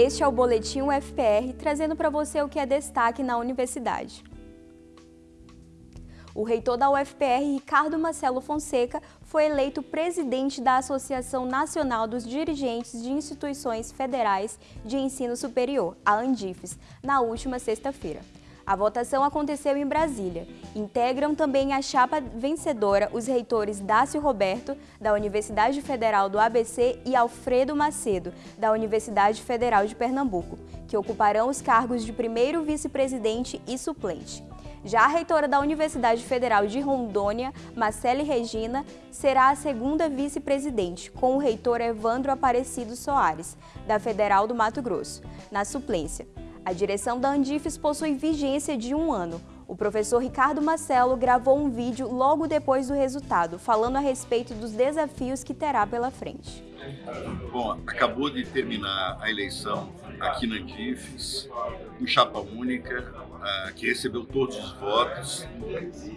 Este é o Boletim UFPR, trazendo para você o que é destaque na universidade. O reitor da UFPR, Ricardo Marcelo Fonseca, foi eleito presidente da Associação Nacional dos Dirigentes de Instituições Federais de Ensino Superior, a ANDIFES, na última sexta-feira. A votação aconteceu em Brasília. Integram também a chapa vencedora os reitores Dácio Roberto, da Universidade Federal do ABC, e Alfredo Macedo, da Universidade Federal de Pernambuco, que ocuparão os cargos de primeiro vice-presidente e suplente. Já a reitora da Universidade Federal de Rondônia, Marcele Regina, será a segunda vice-presidente, com o reitor Evandro Aparecido Soares, da Federal do Mato Grosso, na suplência. A direção da Andifes possui vigência de um ano. O professor Ricardo Marcelo gravou um vídeo logo depois do resultado, falando a respeito dos desafios que terá pela frente. Bom, acabou de terminar a eleição aqui na Andifes, com chapa única, uh, que recebeu todos os votos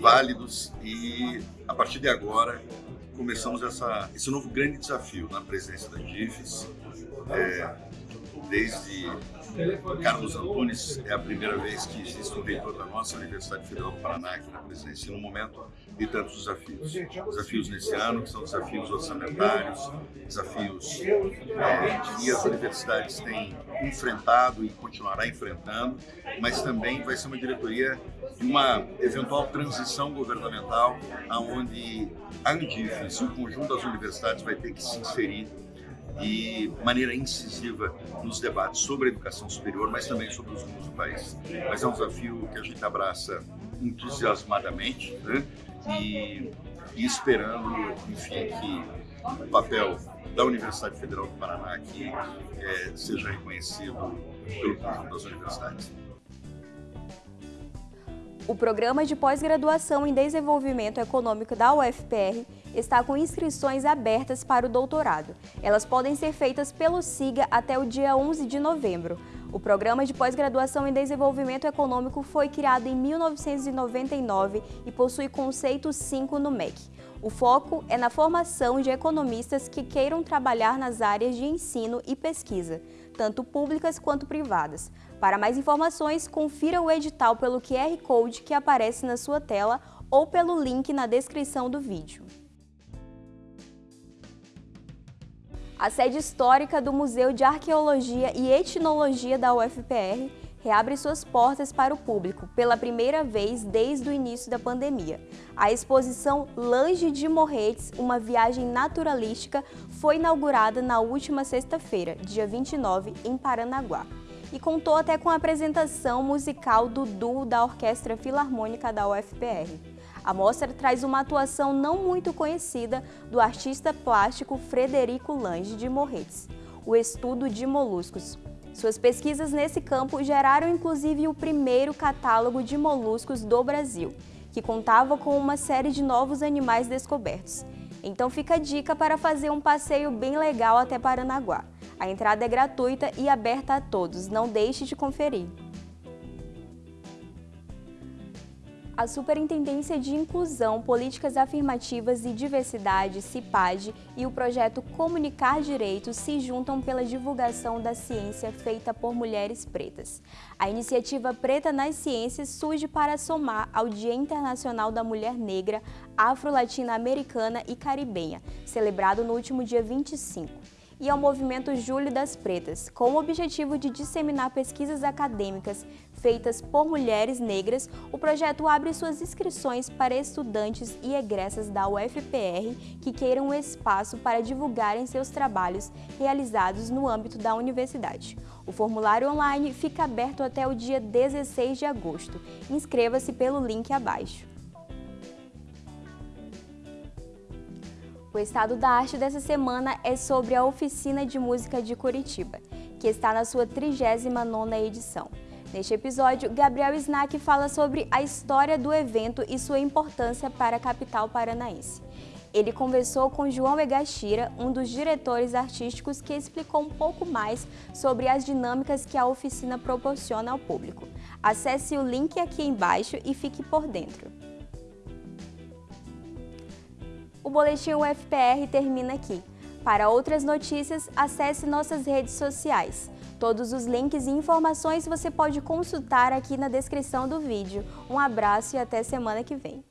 válidos e, a partir de agora, começamos essa, esse novo grande desafio na presidência da Andifes. É, desde Carlos Antunes, é a primeira vez que existe um reitor da nossa Universidade Federal do Paraná aqui na presidência, num momento de tantos desafios. Desafios nesse ano, que são desafios orçamentários, desafios é, que as universidades têm enfrentado e continuará enfrentando, mas também vai ser uma diretoria de uma eventual transição governamental, onde a Andifes e o conjunto das universidades vai ter que se inserir e maneira incisiva nos debates sobre a educação superior, mas também sobre os rumos do país. Mas é um desafio que a gente abraça entusiasmadamente né? e, e esperando, enfim, que o papel da Universidade Federal do Paraná aqui é, seja reconhecido pelo conjunto das universidades. O Programa de Pós-Graduação em Desenvolvimento Econômico da UFPR está com inscrições abertas para o doutorado. Elas podem ser feitas pelo SIGA até o dia 11 de novembro. O Programa de Pós-Graduação em Desenvolvimento Econômico foi criado em 1999 e possui conceito 5 no MEC. O foco é na formação de economistas que queiram trabalhar nas áreas de ensino e pesquisa, tanto públicas quanto privadas. Para mais informações, confira o edital pelo QR Code que aparece na sua tela ou pelo link na descrição do vídeo. A sede histórica do Museu de Arqueologia e Etnologia da UFPR reabre suas portas para o público pela primeira vez desde o início da pandemia. A exposição Lange de Morretes, uma viagem naturalística, foi inaugurada na última sexta-feira, dia 29, em Paranaguá. E contou até com a apresentação musical do duo da Orquestra Filarmônica da UFPR. A mostra traz uma atuação não muito conhecida do artista plástico Frederico Lange de Morretes, o estudo de moluscos. Suas pesquisas nesse campo geraram inclusive o primeiro catálogo de moluscos do Brasil, que contava com uma série de novos animais descobertos. Então fica a dica para fazer um passeio bem legal até Paranaguá. A entrada é gratuita e aberta a todos, não deixe de conferir. A Superintendência de Inclusão, Políticas Afirmativas e Diversidade, CIPAD, e o projeto Comunicar Direitos se juntam pela divulgação da ciência feita por mulheres pretas. A iniciativa Preta nas Ciências surge para somar ao Dia Internacional da Mulher Negra, Afro-Latina-Americana e Caribenha, celebrado no último dia 25 e ao movimento Júlio das Pretas, com o objetivo de disseminar pesquisas acadêmicas feitas por mulheres negras, o projeto abre suas inscrições para estudantes e egressas da UFPR que queiram um espaço para divulgarem seus trabalhos realizados no âmbito da universidade. O formulário online fica aberto até o dia 16 de agosto. Inscreva-se pelo link abaixo. O estado da arte dessa semana é sobre a Oficina de Música de Curitiba, que está na sua 39ª edição. Neste episódio, Gabriel Snack fala sobre a história do evento e sua importância para a capital paranaense. Ele conversou com João Egashira, um dos diretores artísticos, que explicou um pouco mais sobre as dinâmicas que a oficina proporciona ao público. Acesse o link aqui embaixo e fique por dentro. Boletim UFPR termina aqui. Para outras notícias, acesse nossas redes sociais. Todos os links e informações você pode consultar aqui na descrição do vídeo. Um abraço e até semana que vem.